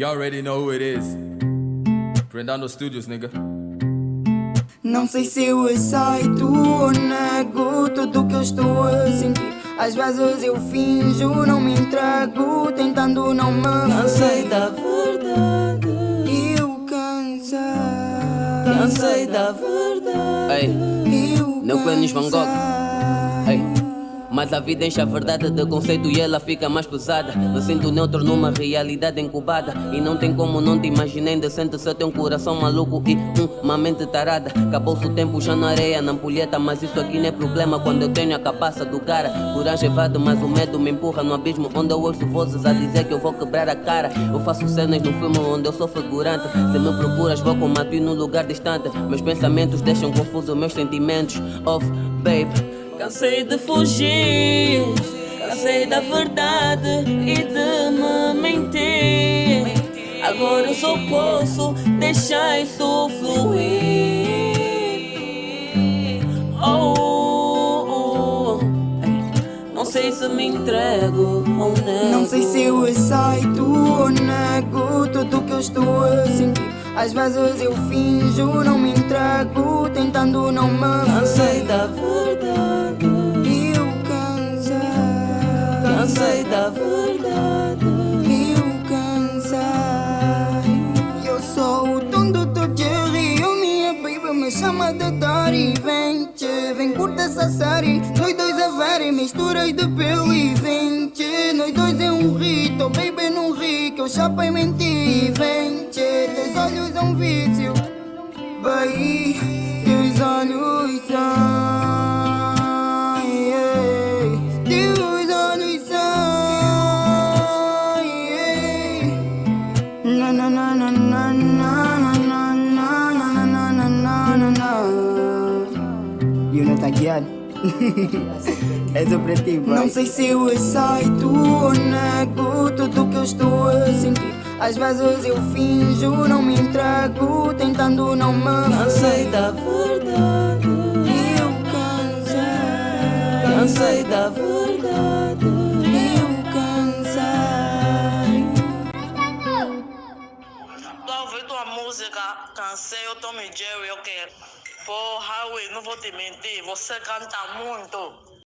You already know who it is. Brendano Studios, nigga. Não sei se eu aceito ou nego tudo que eu estou a sentir. Às vezes eu finjo, não me entrego, tentando não me Cansei da verdade. Eu cansei. Cansei da verdade. Ei, Eu não conheces Van Gogh? Mas a vida enche a verdade de conceito e ela fica mais pesada. Me sinto neutro numa realidade incubada. E não tem como não te imaginar indecente se eu tenho um coração maluco e uma mente tarada. Acabou-se o tempo já na areia, na ampulheta. Mas isso aqui não é problema quando eu tenho a cabeça do cara. Coragem evade, mas o medo me empurra no abismo. Onde eu ouço vozes a dizer que eu vou quebrar a cara. Eu faço cenas no filme onde eu sou figurante. Se me procuras, vou combater num lugar distante. Meus pensamentos deixam confusos meus sentimentos. Off, babe. Cansei de fugir, cansei da verdade e de me mentir. Agora eu só posso deixar isso fluir. Oh, oh, ei, não sei se me entrego ou nego. Não sei se eu aceito ou nego tudo que eu estou a sentir. Às vezes eu finjo, não me entrego, tentando não me Cansei da verdade, cansei da verdade. Eu cansei. Eu sou o dono do Jerry. Eu, minha baby, me chama de Dari. Vem, tchê, vem curta essa série. Nós dois é very, misturas de pele. Vem, tchê, nós dois é um rito. Baby, não ri, que eu chapa e menti. Vem, tchê, teus olhos é um vício. É sobre ti, Não sei se eu aceito ou nego tudo que eu estou a sentir. Às vezes eu finjo, não me entrego, tentando não me Cansei da verdade, Eu cansei. cansei da verdade. Eu cansei. Tô ouvindo a música, cansei, eu Tommy Jerry, eu quero. Pô, Howie, não vou te mentir, você canta muito.